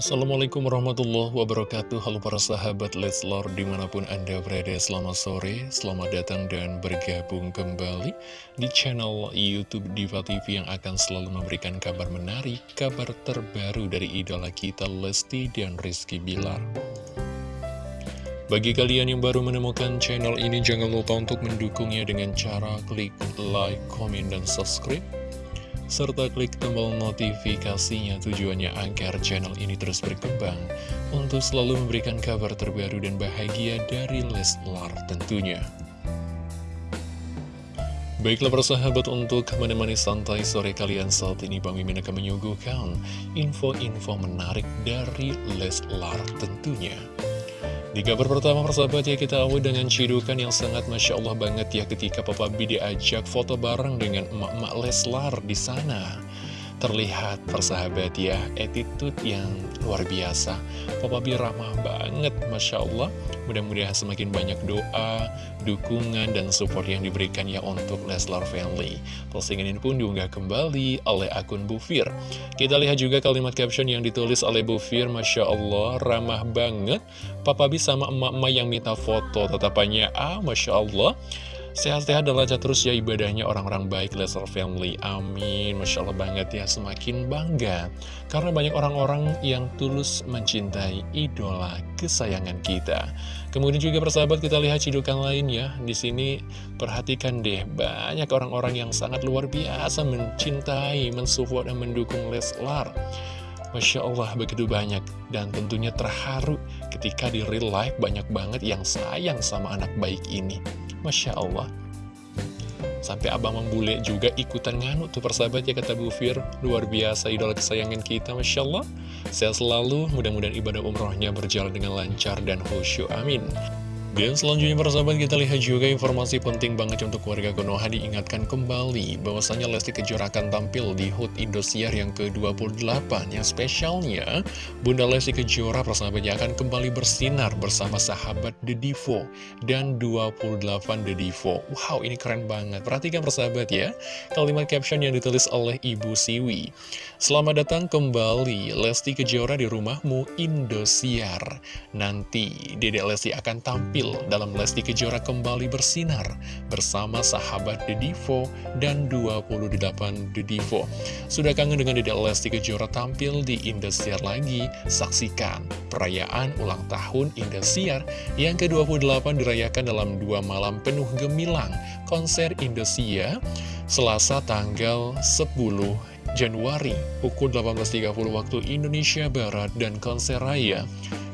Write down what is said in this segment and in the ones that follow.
Assalamualaikum warahmatullahi wabarakatuh. Halo para sahabat Leslar di mana pun anda berada Selamat sore, selamat datang dan bergabung kembali Di channel Youtube Diva TV yang akan selalu memberikan kabar menarik Kabar terbaru dari idola kita Lesti dan Rizky Bilar. Bagi kalian yang baru menemukan channel ini, jangan lupa untuk mendukungnya dengan cara klik like, comment, dan subscribe serta klik tombol notifikasinya tujuannya agar channel ini terus berkembang untuk selalu memberikan kabar terbaru dan bahagia dari Leslar tentunya. Baiklah persahabat untuk menemani santai sore kalian saat ini Bang Mimin akan menyuguhkan info-info menarik dari Leslar tentunya. Di kabar pertama persahabat ya kita awal dengan cidukan yang sangat Masya Allah banget ya ketika Papa B diajak foto bareng dengan emak-emak Leslar di sana. Terlihat persahabat ya, attitude yang luar biasa. Papa B ramah banget, Masya Allah. Mudah-mudahan semakin banyak doa, dukungan, dan support yang diberikan ya untuk Leslar Family. Postingan ini pun diunggah kembali oleh akun Bufir. Kita lihat juga kalimat caption yang ditulis oleh Bufir, Masya Allah, ramah banget. Papa B sama emak-emak yang minta foto, tetapannya ah, Masya Allah. Sehat-sehat dan lancar terus ya ibadahnya orang-orang baik Lesnar Family. Amin. Masya Allah banget ya, semakin bangga. Karena banyak orang-orang yang tulus mencintai idola kesayangan kita. Kemudian juga persahabat kita lihat cidukan lainnya. Di sini perhatikan deh, banyak orang-orang yang sangat luar biasa mencintai, mensupport, dan mendukung Leslar. Masya Allah begitu banyak dan tentunya terharu ketika di real life banyak banget yang sayang sama anak baik ini. Masya Allah. Sampai abang membule juga ikutan nganuk tuh persahabat ya kata Bu Fir. Luar biasa idola kesayangan kita Masya Allah. Sehat selalu mudah-mudahan ibadah umrohnya berjalan dengan lancar dan khusyuk. Amin dan selanjutnya persahabat kita lihat juga informasi penting banget untuk keluarga Konoha diingatkan kembali bahwasanya Lesti Kejora akan tampil di HUT Indosiar yang ke-28 yang spesialnya Bunda Lesti Kejora persahabatnya akan kembali bersinar bersama sahabat The Divo dan 28 The Divo Wow ini keren banget. Perhatikan persahabat ya. Kalimat caption yang ditulis oleh Ibu Siwi. Selamat datang kembali Lesti Kejora di rumahmu Indosiar. Nanti Dedek Lesti akan tampil tampil dalam Lesti Kejora kembali bersinar bersama sahabat The Divo dan 28 The Divo. Sudah kangen dengan Dedek Lesti Kejora tampil di Indosiar lagi? Saksikan perayaan ulang tahun Indosiar yang ke-28 dirayakan dalam dua malam penuh gemilang konser Indosiar Selasa tanggal 10 Januari pukul 18.30 waktu Indonesia Barat dan konser raya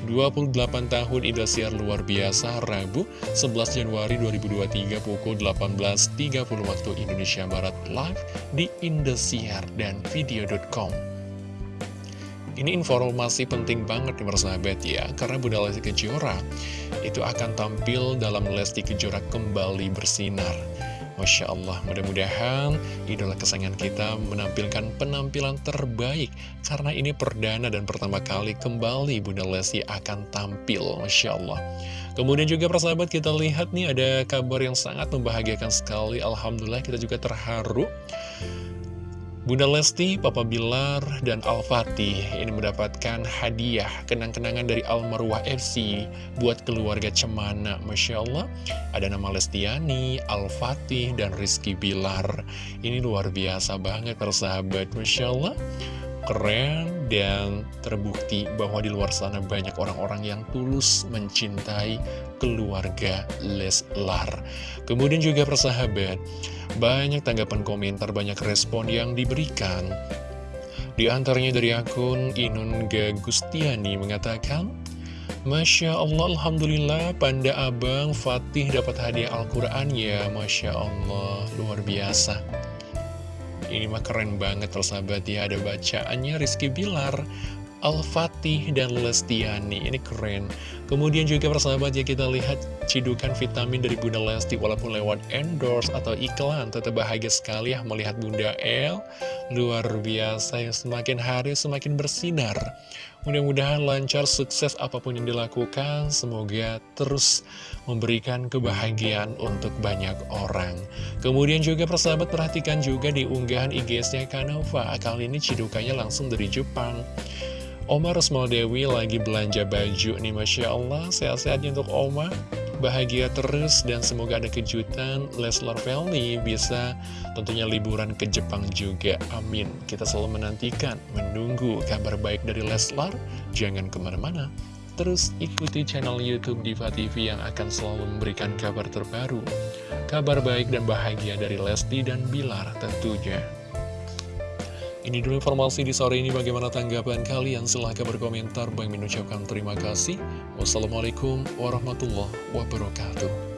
28 tahun Indosiar luar biasa Rabu 11 Januari 2023 pukul 18.30 waktu Indonesia Barat live di Indosiar dan video.com ini informasi penting banget nih persahabat ya Karena Bunda Lesti Kejora itu akan tampil dalam Lesti Kejora kembali bersinar Masya Allah, mudah-mudahan idola kesayangan kita menampilkan penampilan terbaik Karena ini perdana dan pertama kali kembali Bunda Lesti akan tampil Masya Allah Kemudian juga persahabat kita lihat nih ada kabar yang sangat membahagiakan sekali. Alhamdulillah kita juga terharu Bunda Lesti, Papa Bilar, dan Al-Fatih ini mendapatkan hadiah kenang-kenangan dari Almarwah FC buat keluarga Cemana. Masya Allah, ada nama Lestiani, Al-Fatih, dan Rizky Bilar. Ini luar biasa banget persahabat, Masya Allah. Keren dan terbukti bahwa di luar sana banyak orang-orang yang tulus mencintai keluarga Leslar. Kemudian juga persahabat, banyak tanggapan komentar, banyak respon yang diberikan. Di antaranya dari akun Inun Gagustiani mengatakan, Masya Allah, Alhamdulillah, Panda Abang Fatih dapat hadiah Al-Quran ya, Masya Allah, luar biasa. Ini mah keren banget, persahabat ya, ada bacaannya Rizky Bilar, Al-Fatih dan Lestiani. Ini keren. Kemudian juga persahabat ya kita lihat cidukan vitamin dari Bunda Lesti. Walaupun lewat endorse atau iklan Tetap bahagia sekali ya melihat Bunda El. Luar biasa yang semakin hari semakin bersinar. Mudah-mudahan lancar sukses apa pun yang dilakukan. Semoga terus memberikan kebahagiaan untuk banyak orang. Kemudian juga persahabat perhatikan juga di unggahan IG-nya Kanova Kali ini cidukannya langsung dari Jepang Oma Resmal Dewi lagi belanja baju nih Masya Allah. Sehat-sehatnya untuk Oma Bahagia terus dan semoga ada kejutan. Leslar Family bisa tentunya liburan ke Jepang juga. Amin. Kita selalu menantikan, menunggu kabar baik dari Leslar. Jangan ke mana-mana. Terus ikuti channel Youtube Diva TV yang akan selalu memberikan kabar terbaru. Kabar baik dan bahagia dari Lesti dan Bilar tentunya ini dulu informasi di sore ini. Bagaimana tanggapan kalian? Silahkan berkomentar. Bang mengucapkan terima kasih. Wassalamualaikum warahmatullahi wabarakatuh